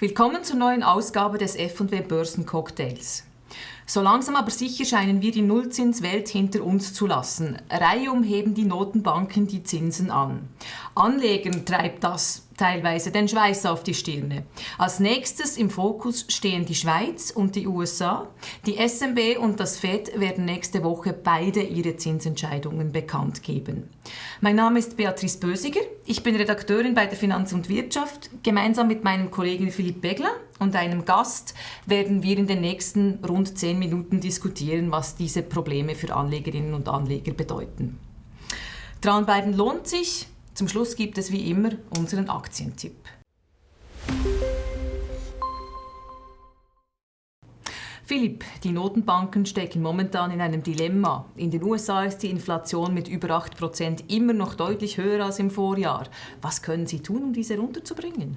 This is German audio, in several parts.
Willkommen zur neuen Ausgabe des F&W Börsencocktails. So langsam aber sicher scheinen wir die Nullzinswelt hinter uns zu lassen. Reihum heben die Notenbanken die Zinsen an. Anlegern treibt das teilweise den Schweiß auf die Stirne. Als nächstes im Fokus stehen die Schweiz und die USA. Die SMB und das Fed werden nächste Woche beide ihre Zinsentscheidungen bekannt geben. Mein Name ist Beatrice Bösiger. Ich bin Redakteurin bei der Finanz und Wirtschaft. Gemeinsam mit meinem Kollegen Philipp Begler und einem Gast werden wir in den nächsten rund zehn Minuten diskutieren, was diese Probleme für Anlegerinnen und Anleger bedeuten. Dranbleiben lohnt sich. Zum Schluss gibt es wie immer unseren Aktientipp. Philipp, die Notenbanken stecken momentan in einem Dilemma. In den USA ist die Inflation mit über 8% immer noch deutlich höher als im Vorjahr. Was können Sie tun, um diese runterzubringen?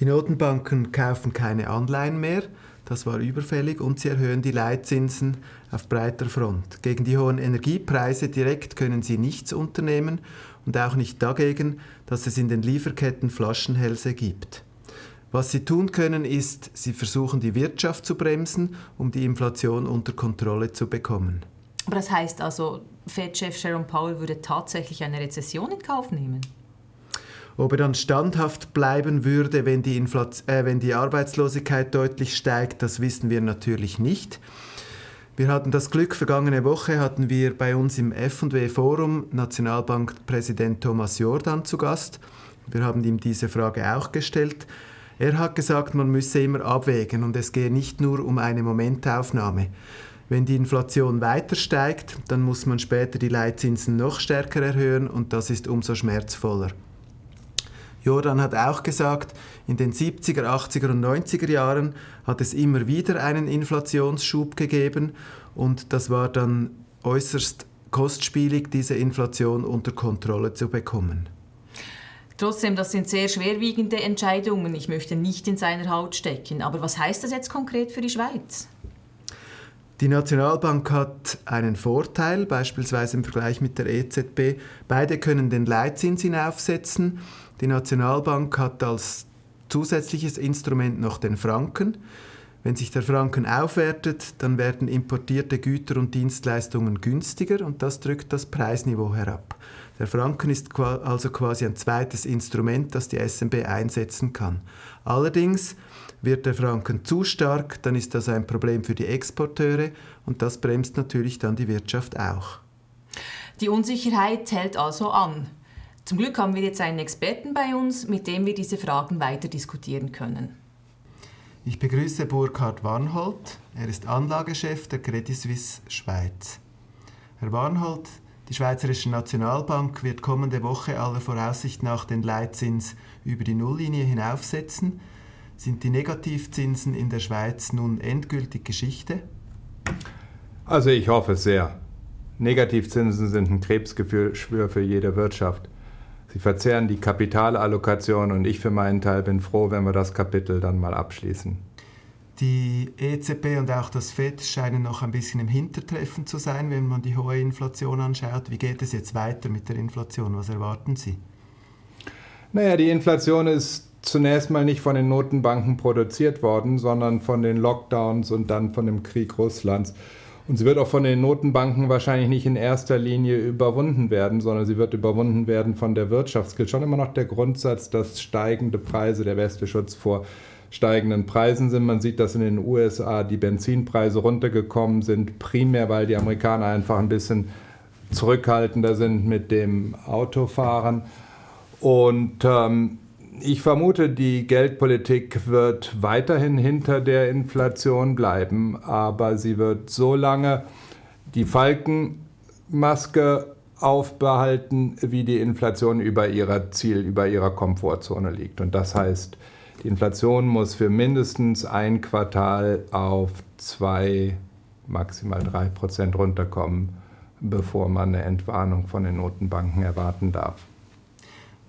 Die Notenbanken kaufen keine Anleihen mehr, das war überfällig, und sie erhöhen die Leitzinsen auf breiter Front. Gegen die hohen Energiepreise direkt können sie nichts unternehmen und auch nicht dagegen, dass es in den Lieferketten Flaschenhälse gibt. Was sie tun können, ist, sie versuchen die Wirtschaft zu bremsen, um die Inflation unter Kontrolle zu bekommen. Aber das heißt also, Fed-Chef Sharon Powell würde tatsächlich eine Rezession in Kauf nehmen? Ob er dann standhaft bleiben würde, wenn die, äh, wenn die Arbeitslosigkeit deutlich steigt, das wissen wir natürlich nicht. Wir hatten das Glück, vergangene Woche hatten wir bei uns im F&W Forum Nationalbankpräsident Thomas Jordan zu Gast. Wir haben ihm diese Frage auch gestellt. Er hat gesagt, man müsse immer abwägen und es gehe nicht nur um eine Momentaufnahme. Wenn die Inflation weiter steigt, dann muss man später die Leitzinsen noch stärker erhöhen und das ist umso schmerzvoller. Jordan hat auch gesagt, in den 70er, 80er und 90er Jahren hat es immer wieder einen Inflationsschub gegeben und das war dann äußerst kostspielig, diese Inflation unter Kontrolle zu bekommen. Trotzdem, das sind sehr schwerwiegende Entscheidungen. Ich möchte nicht in seiner Haut stecken. Aber was heißt das jetzt konkret für die Schweiz? Die Nationalbank hat einen Vorteil, beispielsweise im Vergleich mit der EZB. Beide können den Leitzins hinaufsetzen die Nationalbank hat als zusätzliches Instrument noch den Franken. Wenn sich der Franken aufwertet, dann werden importierte Güter und Dienstleistungen günstiger und das drückt das Preisniveau herab. Der Franken ist also quasi ein zweites Instrument, das die SMB einsetzen kann. Allerdings wird der Franken zu stark, dann ist das ein Problem für die Exporteure und das bremst natürlich dann die Wirtschaft auch. Die Unsicherheit hält also an. Zum Glück haben wir jetzt einen Experten bei uns, mit dem wir diese Fragen weiter diskutieren können. Ich begrüße Burkhard Warnhold. Er ist Anlagechef der Credit Suisse Schweiz. Herr Warnhold, die Schweizerische Nationalbank wird kommende Woche aller Voraussicht nach den Leitzins über die Nulllinie hinaufsetzen. Sind die Negativzinsen in der Schweiz nun endgültig Geschichte? Also ich hoffe sehr. Negativzinsen sind ein Krebsgeschwür für jede Wirtschaft. Sie verzehren die Kapitalallokation und ich für meinen Teil bin froh, wenn wir das Kapitel dann mal abschließen. Die EZB und auch das FED scheinen noch ein bisschen im Hintertreffen zu sein, wenn man die hohe Inflation anschaut. Wie geht es jetzt weiter mit der Inflation? Was erwarten Sie? Naja, die Inflation ist zunächst mal nicht von den Notenbanken produziert worden, sondern von den Lockdowns und dann von dem Krieg Russlands. Und sie wird auch von den Notenbanken wahrscheinlich nicht in erster Linie überwunden werden, sondern sie wird überwunden werden von der Wirtschaft. Es gilt schon immer noch der Grundsatz, dass steigende Preise der beste Schutz vor steigenden Preisen sind. Man sieht, dass in den USA die Benzinpreise runtergekommen sind, primär weil die Amerikaner einfach ein bisschen zurückhaltender sind mit dem Autofahren. Und ähm, ich vermute, die Geldpolitik wird weiterhin hinter der Inflation bleiben, aber sie wird so lange die Falkenmaske aufbehalten, wie die Inflation über ihrer Ziel, über ihrer Komfortzone liegt. Und das heißt, die Inflation muss für mindestens ein Quartal auf zwei, maximal drei Prozent runterkommen, bevor man eine Entwarnung von den Notenbanken erwarten darf.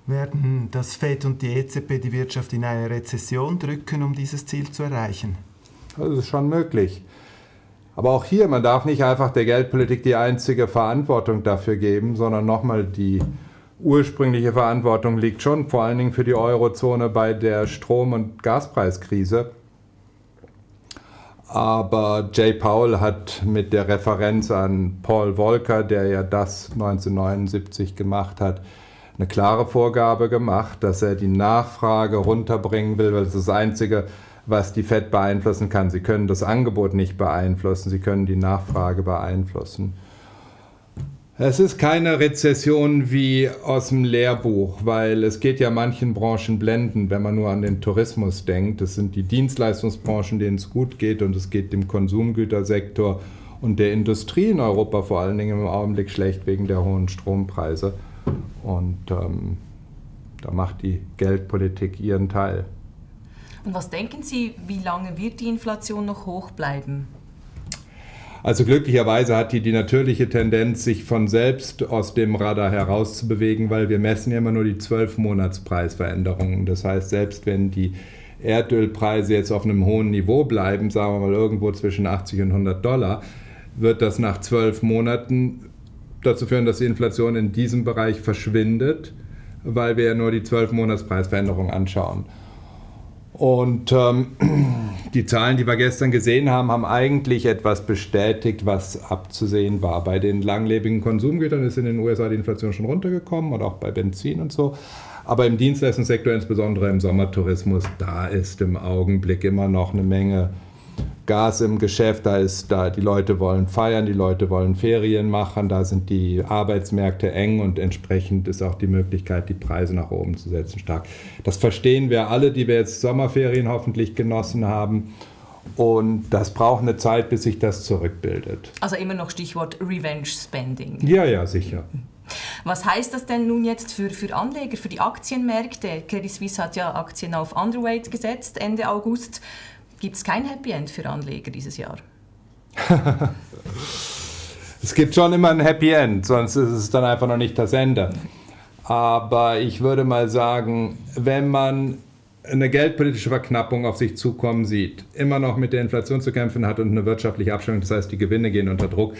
Werden das FED und die EZB die Wirtschaft in eine Rezession drücken, um dieses Ziel zu erreichen? Das ist schon möglich. Aber auch hier, man darf nicht einfach der Geldpolitik die einzige Verantwortung dafür geben, sondern nochmal die ursprüngliche Verantwortung liegt schon vor allen Dingen für die Eurozone bei der Strom- und Gaspreiskrise. Aber Jay Powell hat mit der Referenz an Paul Volcker, der ja das 1979 gemacht hat, eine klare Vorgabe gemacht, dass er die Nachfrage runterbringen will, weil das ist das Einzige, was die FED beeinflussen kann. Sie können das Angebot nicht beeinflussen, sie können die Nachfrage beeinflussen. Es ist keine Rezession wie aus dem Lehrbuch, weil es geht ja manchen Branchen blenden, wenn man nur an den Tourismus denkt. Das sind die Dienstleistungsbranchen, denen es gut geht und es geht dem Konsumgütersektor und der Industrie in Europa vor allen Dingen im Augenblick schlecht wegen der hohen Strompreise. Und ähm, da macht die Geldpolitik ihren Teil. Und was denken Sie, wie lange wird die Inflation noch hoch bleiben? Also glücklicherweise hat die die natürliche Tendenz, sich von selbst aus dem Radar herauszubewegen, weil wir messen ja immer nur die 12-Monats-Preisveränderungen. Das heißt, selbst wenn die Erdölpreise jetzt auf einem hohen Niveau bleiben, sagen wir mal irgendwo zwischen 80 und 100 Dollar, wird das nach zwölf Monaten dazu führen, dass die Inflation in diesem Bereich verschwindet, weil wir ja nur die 12-Monats-Preisveränderung anschauen. Und ähm, die Zahlen, die wir gestern gesehen haben, haben eigentlich etwas bestätigt, was abzusehen war. Bei den langlebigen Konsumgütern ist in den USA die Inflation schon runtergekommen und auch bei Benzin und so. Aber im Dienstleistungssektor, insbesondere im Sommertourismus, da ist im Augenblick immer noch eine Menge Gas im Geschäft, da ist da, die Leute wollen feiern, die Leute wollen Ferien machen, da sind die Arbeitsmärkte eng und entsprechend ist auch die Möglichkeit, die Preise nach oben zu setzen, stark. Das verstehen wir alle, die wir jetzt Sommerferien hoffentlich genossen haben. Und das braucht eine Zeit, bis sich das zurückbildet. Also immer noch Stichwort Revenge Spending. Ja, ja, sicher. Was heißt das denn nun jetzt für, für Anleger, für die Aktienmärkte? Credit Suisse hat ja Aktien auf Underweight gesetzt Ende August. Gibt es kein Happy End für Anleger dieses Jahr? es gibt schon immer ein Happy End, sonst ist es dann einfach noch nicht das Ende. Aber ich würde mal sagen, wenn man eine geldpolitische Verknappung auf sich zukommen sieht, immer noch mit der Inflation zu kämpfen hat und eine wirtschaftliche Abschwächung, das heißt, die Gewinne gehen unter Druck,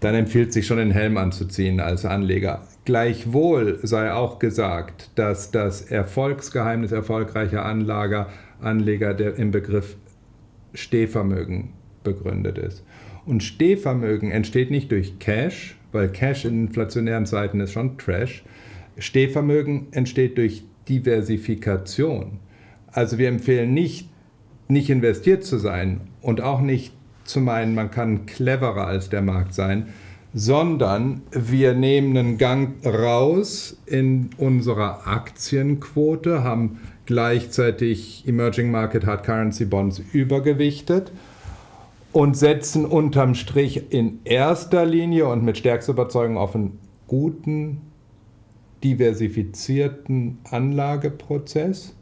dann empfiehlt sich schon den Helm anzuziehen als Anleger. Gleichwohl sei auch gesagt, dass das Erfolgsgeheimnis erfolgreicher Anlager, Anleger der, im Begriff Stehvermögen begründet ist. Und Stehvermögen entsteht nicht durch Cash, weil Cash in inflationären Zeiten ist schon Trash. Stehvermögen entsteht durch Diversifikation. Also wir empfehlen nicht, nicht investiert zu sein und auch nicht zu meinen, man kann cleverer als der Markt sein, sondern wir nehmen einen Gang raus in unserer Aktienquote, haben gleichzeitig Emerging Market Hard Currency Bonds übergewichtet und setzen unterm Strich in erster Linie und mit stärkster Überzeugung auf einen guten, diversifizierten Anlageprozess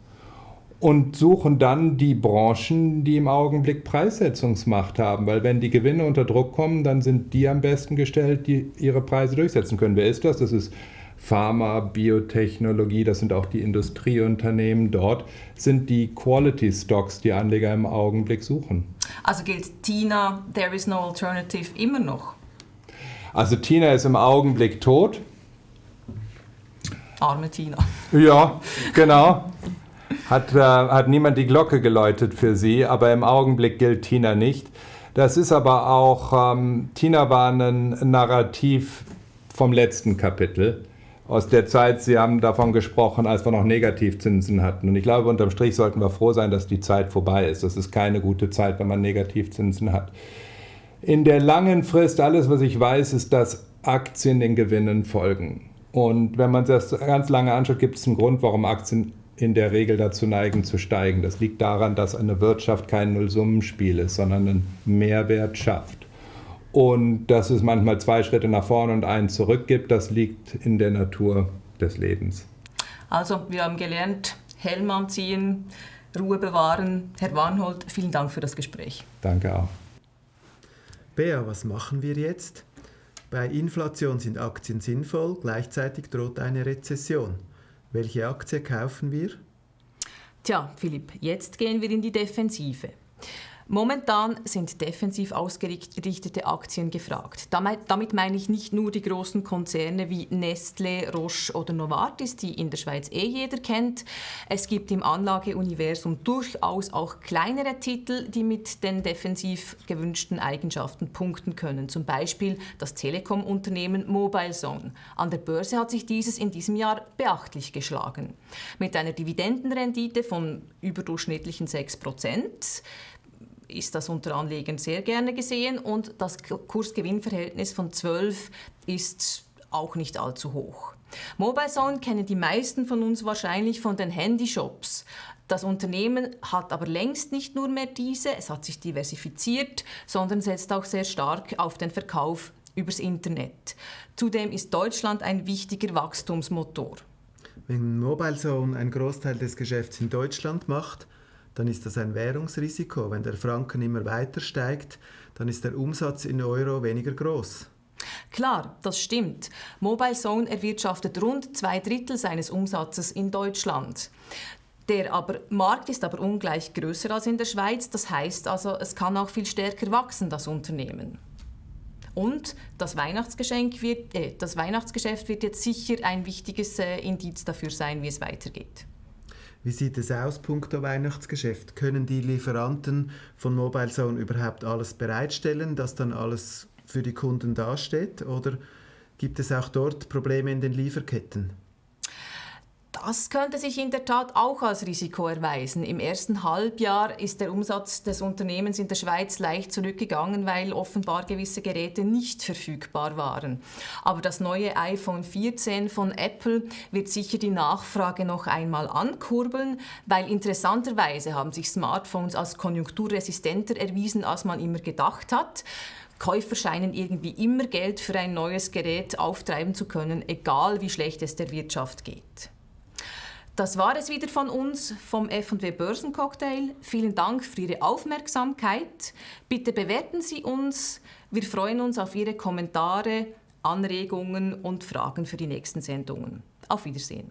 und suchen dann die Branchen, die im Augenblick Preissetzungsmacht haben, weil wenn die Gewinne unter Druck kommen, dann sind die am besten gestellt, die ihre Preise durchsetzen können. Wer ist das? Das ist Pharma, Biotechnologie, das sind auch die Industrieunternehmen dort, sind die Quality Stocks, die Anleger im Augenblick suchen. Also gilt Tina, there is no alternative immer noch? Also Tina ist im Augenblick tot. Arme Tina. Ja, genau. Hat, äh, hat niemand die Glocke geläutet für sie, aber im Augenblick gilt Tina nicht. Das ist aber auch, ähm, Tina war ein Narrativ vom letzten Kapitel aus der Zeit, Sie haben davon gesprochen, als wir noch Negativzinsen hatten. Und ich glaube, unterm Strich sollten wir froh sein, dass die Zeit vorbei ist. Das ist keine gute Zeit, wenn man Negativzinsen hat. In der langen Frist, alles, was ich weiß, ist, dass Aktien den Gewinnen folgen. Und wenn man das ganz lange anschaut, gibt es einen Grund, warum Aktien in der Regel dazu neigen zu steigen. Das liegt daran, dass eine Wirtschaft kein Nullsummenspiel ist, sondern einen Mehrwert schafft. Und dass es manchmal zwei Schritte nach vorne und einen zurück gibt, das liegt in der Natur des Lebens. Also, wir haben gelernt, Helm anziehen, Ruhe bewahren. Herr Warnhold, vielen Dank für das Gespräch. Danke auch. Bea, was machen wir jetzt? Bei Inflation sind Aktien sinnvoll, gleichzeitig droht eine Rezession. Welche Aktie kaufen wir? Tja, Philipp, jetzt gehen wir in die Defensive. Momentan sind defensiv ausgerichtete Aktien gefragt. Damit meine ich nicht nur die großen Konzerne wie Nestle, Roche oder Novartis, die in der Schweiz eh jeder kennt. Es gibt im Anlageuniversum durchaus auch kleinere Titel, die mit den defensiv gewünschten Eigenschaften punkten können. Zum Beispiel das Telekom-Unternehmen MobileZone. An der Börse hat sich dieses in diesem Jahr beachtlich geschlagen. Mit einer Dividendenrendite von überdurchschnittlichen 6 Prozent ist das unter Anlegern sehr gerne gesehen und das Kursgewinnverhältnis von 12 ist auch nicht allzu hoch. MobileZone kennen die meisten von uns wahrscheinlich von den Handyshops. Das Unternehmen hat aber längst nicht nur mehr diese, es hat sich diversifiziert, sondern setzt auch sehr stark auf den Verkauf übers Internet. Zudem ist Deutschland ein wichtiger Wachstumsmotor. Wenn MobileZone einen Großteil des Geschäfts in Deutschland macht, dann ist das ein Währungsrisiko. Wenn der Franken immer weiter steigt, dann ist der Umsatz in Euro weniger groß. Klar, das stimmt. Mobile Zone erwirtschaftet rund zwei Drittel seines Umsatzes in Deutschland. Der aber, Markt ist aber ungleich größer als in der Schweiz, das heißt also, es kann auch viel stärker wachsen, das Unternehmen. Und das, Weihnachtsgeschenk wird, äh, das Weihnachtsgeschäft wird jetzt sicher ein wichtiges äh, Indiz dafür sein, wie es weitergeht. Wie sieht es aus, punkto Weihnachtsgeschäft? Können die Lieferanten von MobileZone überhaupt alles bereitstellen, dass dann alles für die Kunden dasteht? Oder gibt es auch dort Probleme in den Lieferketten? Das könnte sich in der Tat auch als Risiko erweisen. Im ersten Halbjahr ist der Umsatz des Unternehmens in der Schweiz leicht zurückgegangen, weil offenbar gewisse Geräte nicht verfügbar waren. Aber das neue iPhone 14 von Apple wird sicher die Nachfrage noch einmal ankurbeln, weil interessanterweise haben sich Smartphones als konjunkturresistenter erwiesen, als man immer gedacht hat. Käufer scheinen irgendwie immer Geld für ein neues Gerät auftreiben zu können, egal wie schlecht es der Wirtschaft geht. Das war es wieder von uns vom F&W Börsencocktail. Vielen Dank für Ihre Aufmerksamkeit. Bitte bewerten Sie uns. Wir freuen uns auf Ihre Kommentare, Anregungen und Fragen für die nächsten Sendungen. Auf Wiedersehen.